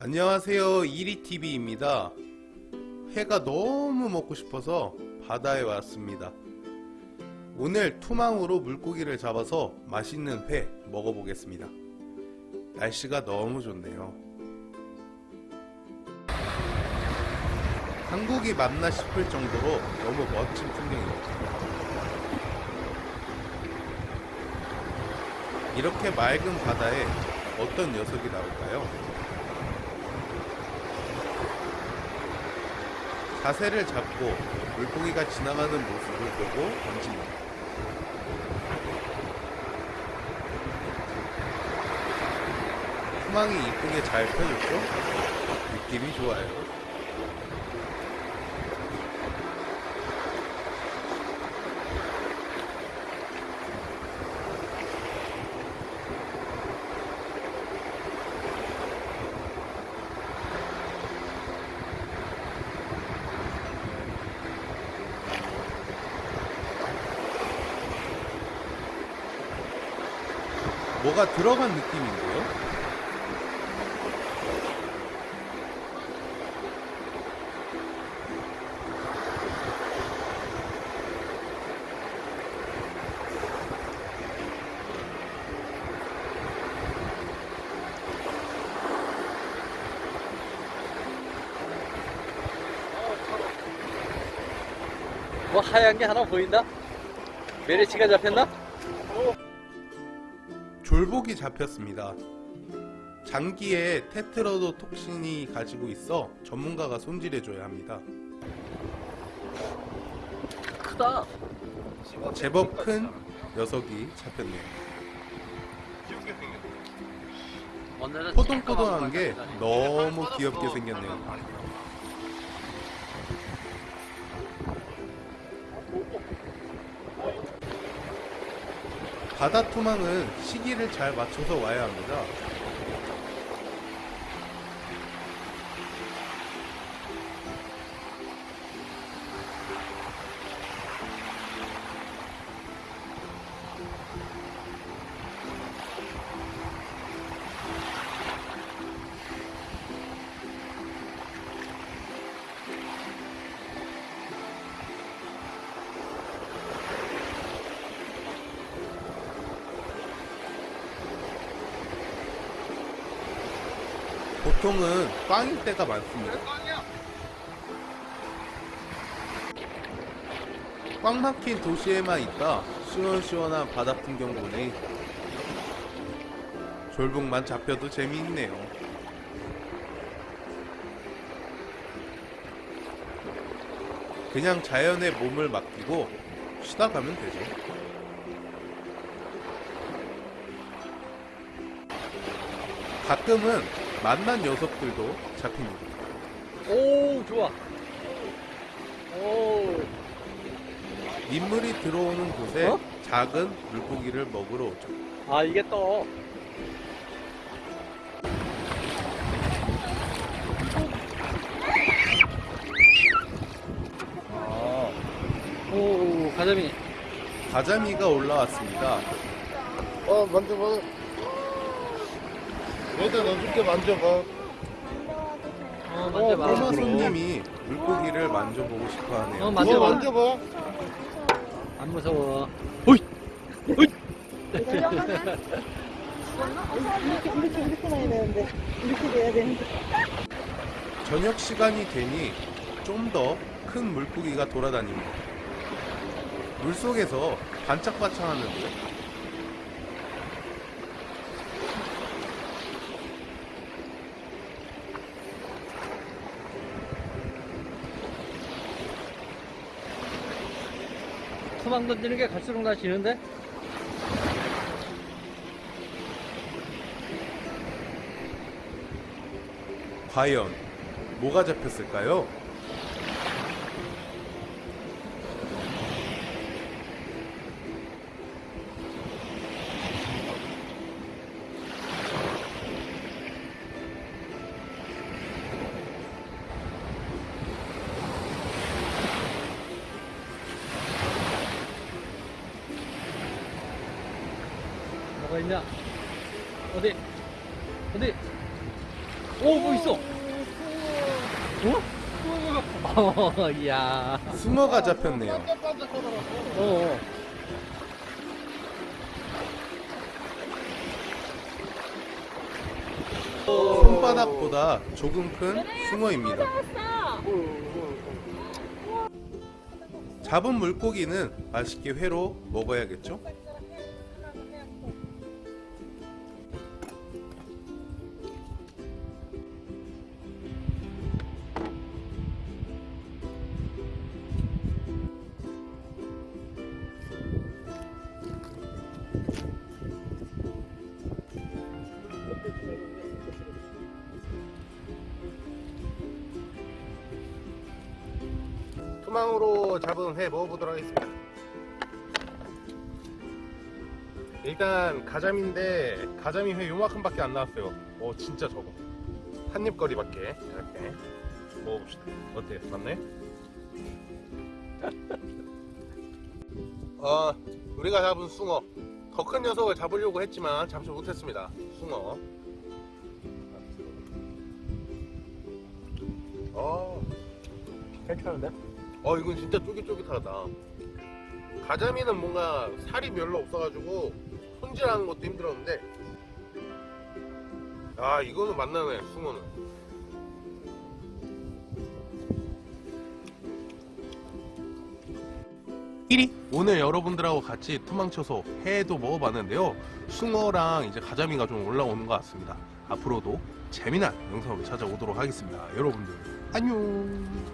안녕하세요. 이리TV입니다. 회가 너무 먹고 싶어서 바다에 왔습니다. 오늘 투망으로 물고기를 잡아서 맛있는 회 먹어보겠습니다. 날씨가 너무 좋네요. 한국이 맞나 싶을 정도로 너무 멋진 풍경입니다. 이렇게 맑은 바다에 어떤 녀석이 나올까요? 자세를 잡고 물고기가 지나가는 모습을 보고 던집니다. 후망이 이쁘게 잘 펴졌죠? 느낌이 좋아요. 뭐가 들어간 느낌인데요? 뭐 하얀 게 하나 보인다? 메리치가 잡혔나? 졸복이 잡혔습니다. 장기에 테트러도 톡신이 가지고 있어 전문가가 손질해줘야 합니다. 크다. 제법 큰 녀석이 잡혔네요. 포동포동한 게 너무 귀엽게 생겼네요. 바다 투망은 시기를 잘 맞춰서 와야 합니다. 보통은 꽝일 때가 많습니다. 꽉 막힌 도시에만 있다 시원시원한 바다 풍경 보니 졸북만 잡혀도 재미있네요. 그냥 자연의 몸을 맡기고 쉬다 가면 되죠. 가끔은 만난 녀석들도 잡힙니다. 오 좋아. 오. 민물이 들어오는 곳에 어? 작은 물고기를 먹으러 오죠. 아 이게 또. 아. 오 가자미. 가자미가 올라왔습니다. 어 만져봐 여기다 넣어줄게 만져봐 어 만져봐. 꼬마. 손님이 물고기를 만져보고 싶어 어 하네요. 만져봐. 이거 만져봐 안 무서워. 오이. 오이. 이렇게 이렇게 이렇게 나야 되는데 이렇게 돼야 되는데 저녁 시간이 되니 좀 더 큰 물고기가 돌아다닙니다. 물 속에서 반짝반짝 하는데요. 투망 던지는 게 갈수록 나 지는데? 과연 뭐가 잡혔을까요? 뭐가 있냐? 어디? 어디? 오! 오, 뭐 있어? 어? 어, 이야. 숭어가 잡혔네요. 어, 어. 손바닥보다 조금 큰 숭어입니다. 잡은 물고기는 맛있게 회로 먹어야겠죠? 투망으로 잡은 회 먹어보도록 하겠습니다. 일단 가자미인데 가자미 회 요만큼 밖에 안 나왔어요. 어 진짜 적어. 한 입거리 밖에 이렇게 먹어봅시다. 어때요? 맞나요? 어 우리가 잡은 숭어 더 큰 녀석을 잡으려고 했지만 잡지 못했습니다. 숭어. 어 괜찮은데? 어 이건 진짜 쫄깃쫄깃하다. 가자미는 뭔가 살이 별로 없어가지고 손질하는 것도 힘들었는데. 아 이거는 맛나네 숭어는. 오늘 여러분들하고 같이 투망쳐서 회도 먹어봤는데요. 숭어랑 이제 가자미가 좀 올라오는 것 같습니다. 앞으로도 재미난 영상으로 찾아오도록 하겠습니다. 여러분들 안녕